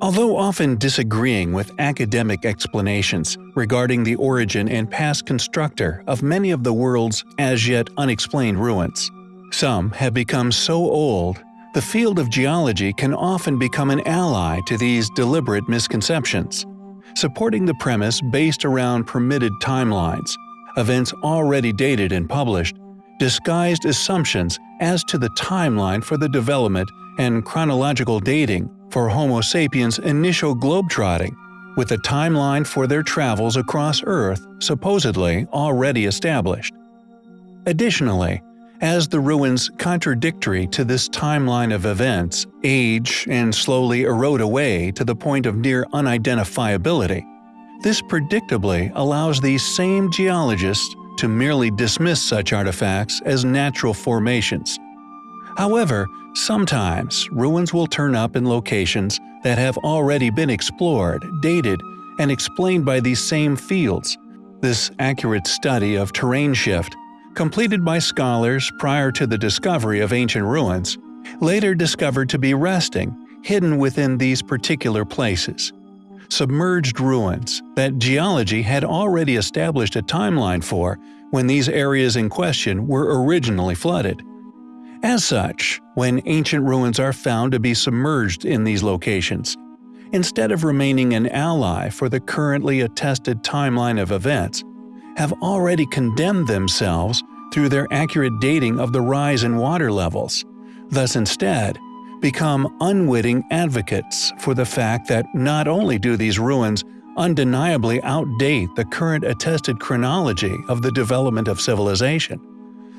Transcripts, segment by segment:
Although often disagreeing with academic explanations regarding the origin and past constructor of many of the world's as yet unexplained ruins, some have become so old the field of geology can often become an ally to these deliberate misconceptions, supporting the premise based around permitted timelines, events already dated and published, disguised assumptions as to the timeline for the development and chronological dating for Homo sapiens' initial globetrotting, with a timeline for their travels across Earth supposedly already established. Additionally, as the ruins contradictory to this timeline of events age and slowly erode away to the point of near unidentifiability, this predictably allows these same geologists to merely dismiss such artifacts as natural formations. However, sometimes ruins will turn up in locations that have already been explored, dated, and explained by these same fields. This accurate study of terrain shift, completed by scholars prior to the discovery of ancient ruins, later discovered to be resting, hidden within these particular places. Submerged ruins that geology had already established a timeline for when these areas in question were originally flooded. As such, when ancient ruins are found to be submerged in these locations, instead of remaining an ally for the currently attested timeline of events, have already condemned themselves through their accurate dating of the rise in water levels, thus instead become unwitting advocates for the fact that not only do these ruins undeniably outdate the current attested chronology of the development of civilization,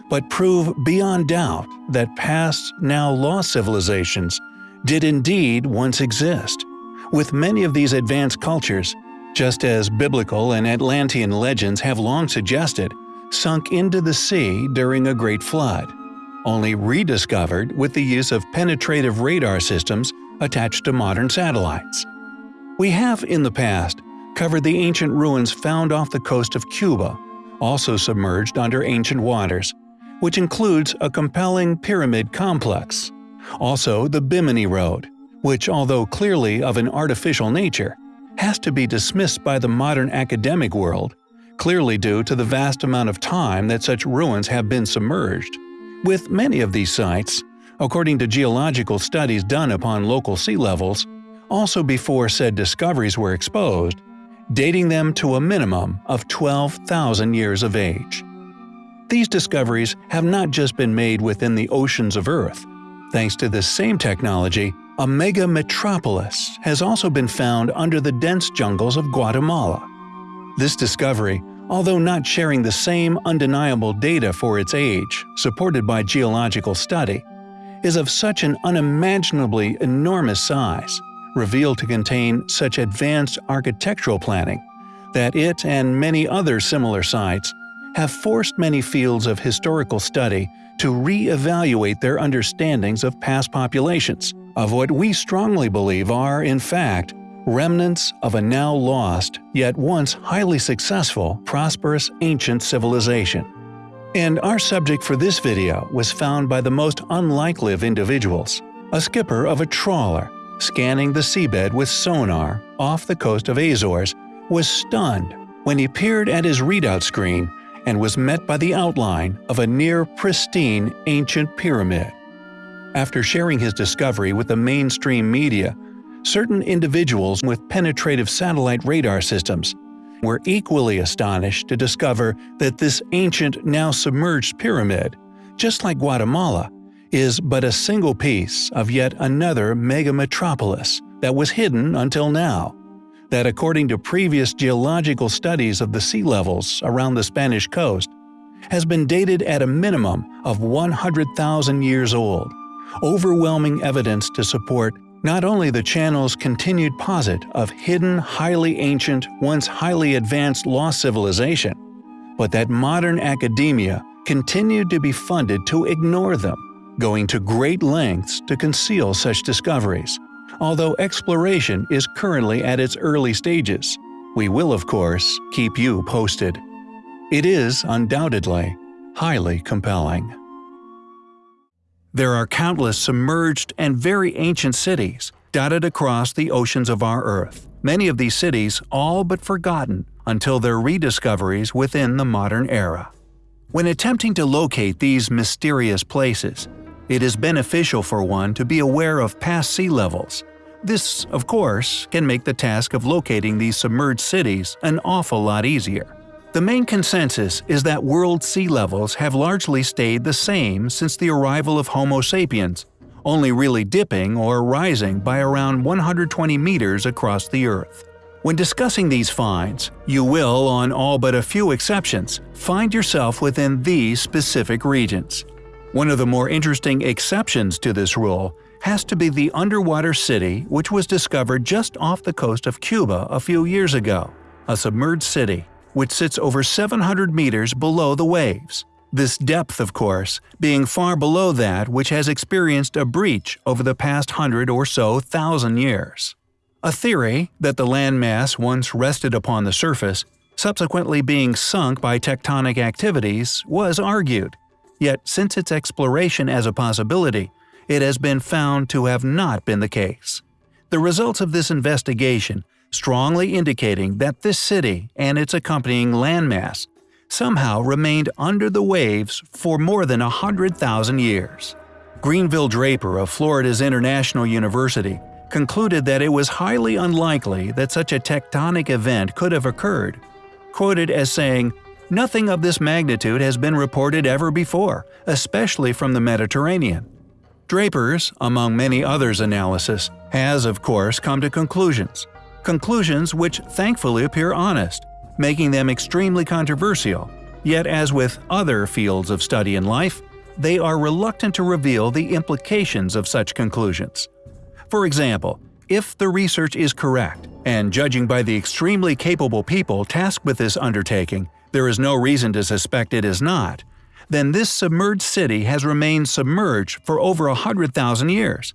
but prove beyond doubt that past, now lost civilizations did indeed once exist, with many of these advanced cultures, just as biblical and Atlantean legends have long suggested, sunk into the sea during a great flood, only rediscovered with the use of penetrative radar systems attached to modern satellites. We have in the past covered the ancient ruins found off the coast of Cuba, also submerged under ancient waters, which includes a compelling pyramid complex. Also the Bimini Road, which although clearly of an artificial nature, has to be dismissed by the modern academic world, clearly due to the vast amount of time that such ruins have been submerged. With many of these sites, according to geological studies done upon local sea levels, also before said discoveries were exposed, dating them to a minimum of 12,000 years of age. These discoveries have not just been made within the oceans of Earth. Thanks to this same technology, a mega metropolis has also been found under the dense jungles of Guatemala. This discovery, although not sharing the same undeniable data for its age, supported by geological study, is of such an unimaginably enormous size revealed to contain such advanced architectural planning that it and many other similar sites have forced many fields of historical study to re-evaluate their understandings of past populations, of what we strongly believe are, in fact, remnants of a now lost, yet once highly successful, prosperous ancient civilization. And our subject for this video was found by the most unlikely of individuals, a skipper of a trawler scanning the seabed with sonar off the coast of Azores, was stunned when he peered at his readout screen and was met by the outline of a near-pristine ancient pyramid. After sharing his discovery with the mainstream media, certain individuals with penetrative satellite radar systems were equally astonished to discover that this ancient, now submerged pyramid, just like Guatemala, is but a single piece of yet another mega-metropolis that was hidden until now, that according to previous geological studies of the sea levels around the Spanish coast, has been dated at a minimum of 100,000 years old, overwhelming evidence to support not only the channel's continued posit of hidden, highly ancient, once highly advanced lost civilization, but that modern academia continued to be funded to ignore them going to great lengths to conceal such discoveries. Although exploration is currently at its early stages, we will of course keep you posted. It is, undoubtedly, highly compelling. There are countless submerged and very ancient cities dotted across the oceans of our Earth, many of these cities all but forgotten until their rediscoveries within the modern era. When attempting to locate these mysterious places, it is beneficial for one to be aware of past sea levels. This, of course, can make the task of locating these submerged cities an awful lot easier. The main consensus is that world sea levels have largely stayed the same since the arrival of Homo sapiens, only really dipping or rising by around 120 meters across the Earth. When discussing these finds, you will, on all but a few exceptions, find yourself within these specific regions. One of the more interesting exceptions to this rule has to be the underwater city which was discovered just off the coast of Cuba a few years ago, a submerged city which sits over 700 meters below the waves. This depth, of course, being far below that which has experienced a breach over the past hundred or so thousand years. A theory that the landmass once rested upon the surface, subsequently being sunk by tectonic activities, was argued. Yet since its exploration as a possibility, it has been found to have not been the case. The results of this investigation strongly indicating that this city and its accompanying landmass somehow remained under the waves for more than 100,000 years. Grenville Draper of Florida's International University concluded that it was highly unlikely that such a tectonic event could have occurred, quoted as saying, Nothing of this magnitude has been reported ever before, especially from the Mediterranean. Draper's, among many others' analysis, has of course come to conclusions, conclusions which thankfully appear honest, making them extremely controversial. Yet as with other fields of study in life, they are reluctant to reveal the implications of such conclusions. For example, if the research is correct, and judging by the extremely capable people tasked with this undertaking, there is no reason to suspect it is not, then this submerged city has remained submerged for over a hundred thousand years.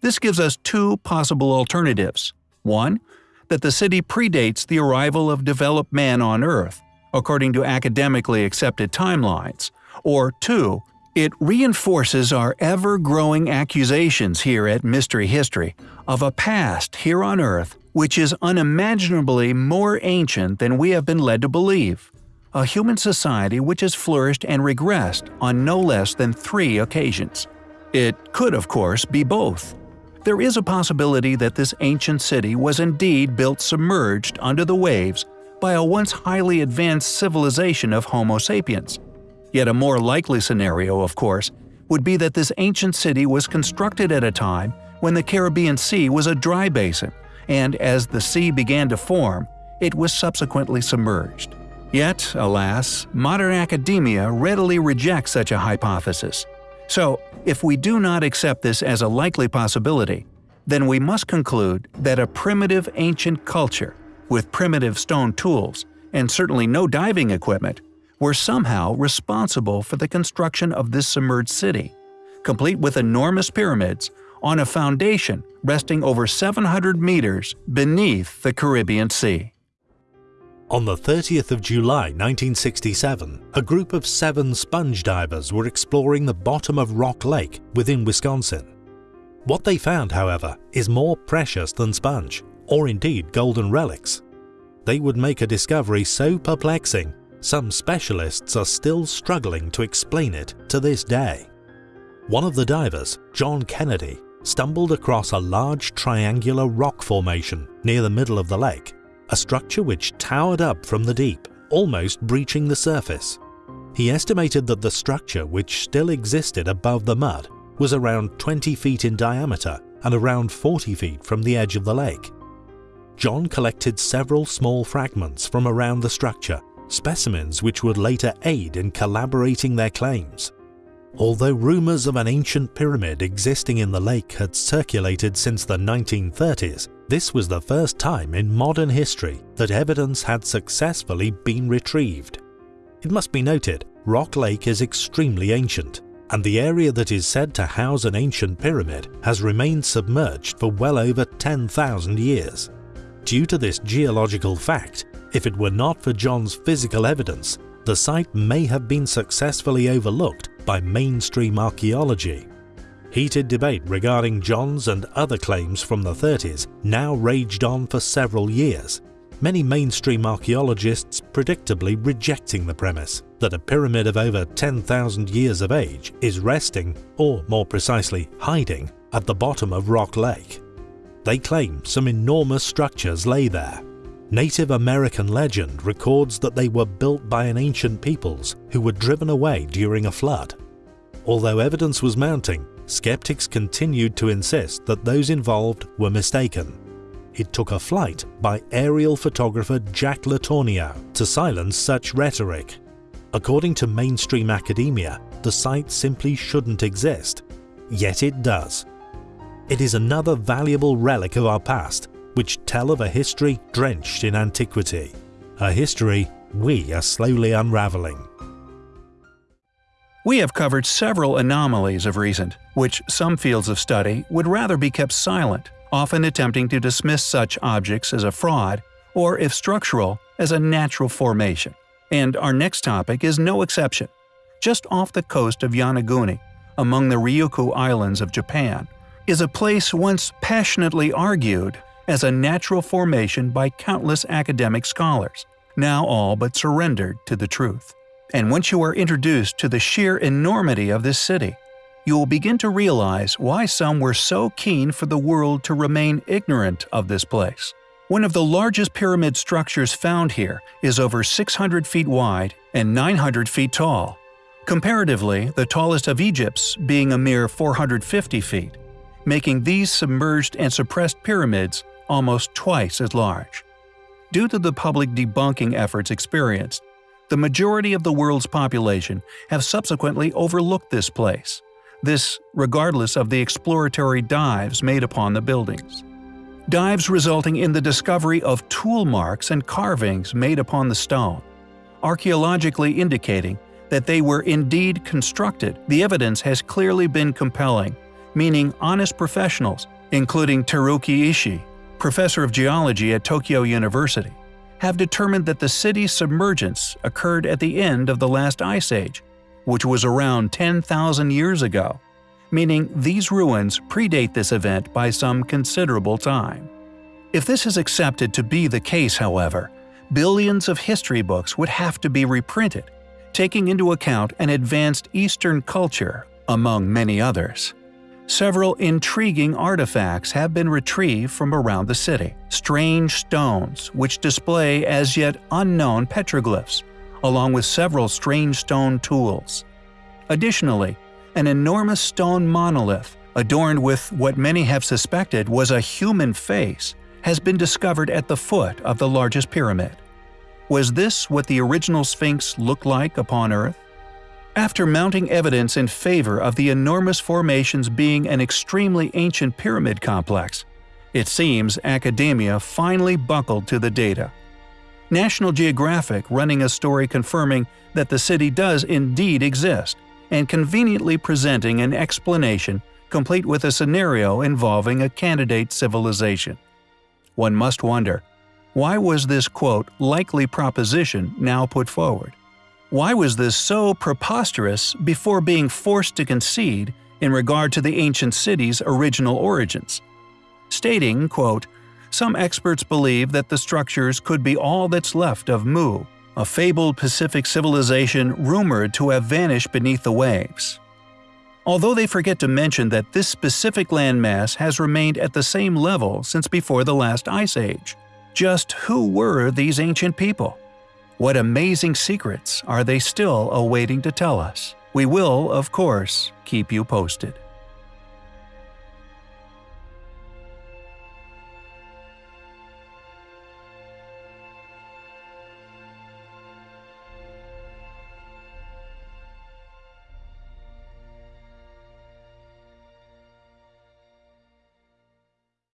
This gives us two possible alternatives. One, that the city predates the arrival of developed man on Earth, according to academically accepted timelines, or 2. It reinforces our ever-growing accusations here at Mystery History of a past here on Earth which is unimaginably more ancient than we have been led to believe. A human society which has flourished and regressed on no less than three occasions. It could, of course, be both. There is a possibility that this ancient city was indeed built submerged under the waves by a once highly advanced civilization of Homo sapiens. Yet a more likely scenario, of course, would be that this ancient city was constructed at a time when the Caribbean Sea was a dry basin, and as the sea began to form, it was subsequently submerged. Yet, alas, modern academia readily rejects such a hypothesis. So, if we do not accept this as a likely possibility, then we must conclude that a primitive ancient culture, with primitive stone tools, and certainly no diving equipment, were somehow responsible for the construction of this submerged city, complete with enormous pyramids, on a foundation resting over 700 meters beneath the Caribbean Sea. On the 30th of July 1967, a group of seven sponge divers were exploring the bottom of Rock Lake within Wisconsin. What they found, however, is more precious than sponge, or indeed golden relics. They would make a discovery so perplexing, some specialists are still struggling to explain it to this day. One of the divers, John Kennedy, stumbled across a large triangular rock formation near the middle of the lake a structure which towered up from the deep, almost breaching the surface. He estimated that the structure, which still existed above the mud, was around 20 feet in diameter and around 40 feet from the edge of the lake. John collected several small fragments from around the structure, specimens which would later aid in collaborating their claims. Although rumours of an ancient pyramid existing in the lake had circulated since the 1930s, this was the first time in modern history that evidence had successfully been retrieved. It must be noted, Rock Lake is extremely ancient, and the area that is said to house an ancient pyramid has remained submerged for well over 10,000 years. Due to this geological fact, if it were not for John's physical evidence, the site may have been successfully overlooked by mainstream archaeology. Heated debate regarding John's and other claims from the 30s now raged on for several years, many mainstream archaeologists predictably rejecting the premise that a pyramid of over 10,000 years of age is resting, or more precisely hiding, at the bottom of Rock Lake. They claim some enormous structures lay there. Native American legend records that they were built by an ancient peoples who were driven away during a flood. Although evidence was mounting, skeptics continued to insist that those involved were mistaken. It took a flight by aerial photographer Jack Letourneau to silence such rhetoric. According to mainstream academia, the site simply shouldn't exist. Yet it does. It is another valuable relic of our past, which tell of a history drenched in antiquity. A history we are slowly unraveling. We have covered several anomalies of recent, which some fields of study would rather be kept silent, often attempting to dismiss such objects as a fraud, or if structural, as a natural formation. And our next topic is no exception. Just off the coast of Yonaguni, among the Ryukyu Islands of Japan, is a place once passionately argued as a natural formation by countless academic scholars, now all but surrendered to the truth. And once you are introduced to the sheer enormity of this city, you will begin to realize why some were so keen for the world to remain ignorant of this place. One of the largest pyramid structures found here is over 600 feet wide and 900 feet tall. Comparatively, the tallest of Egypt's being a mere 450 feet, making these submerged and suppressed pyramids almost twice as large. Due to the public debunking efforts experienced, the majority of the world's population have subsequently overlooked this place, this regardless of the exploratory dives made upon the buildings. Dives resulting in the discovery of tool marks and carvings made upon the stone, archaeologically indicating that they were indeed constructed, the evidence has clearly been compelling, meaning honest professionals, including Teruaki Ishii, professor of geology at Tokyo University, have determined that the city's submergence occurred at the end of the last ice age, which was around 10,000 years ago, meaning these ruins predate this event by some considerable time. If this is accepted to be the case, however, billions of history books would have to be reprinted, taking into account an advanced Eastern culture, among many others. Several intriguing artifacts have been retrieved from around the city, strange stones which display as yet unknown petroglyphs, along with several strange stone tools. Additionally, an enormous stone monolith, adorned with what many have suspected was a human face, has been discovered at the foot of the largest pyramid. Was this what the original Sphinx looked like upon Earth? After mounting evidence in favor of the enormous formations being an extremely ancient pyramid complex, it seems academia finally buckled to the data. National Geographic running a story confirming that the city does indeed exist, and conveniently presenting an explanation complete with a scenario involving a candidate civilization. One must wonder, why was this quote likely proposition now put forward? Why was this so preposterous before being forced to concede in regard to the ancient city's original origins? Stating, quote, some experts believe that the structures could be all that's left of Mu, a fabled Pacific civilization rumored to have vanished beneath the waves. Although they forget to mention that this specific landmass has remained at the same level since before the last ice age. Just who were these ancient people? What amazing secrets are they still awaiting to tell us? We will, of course, keep you posted.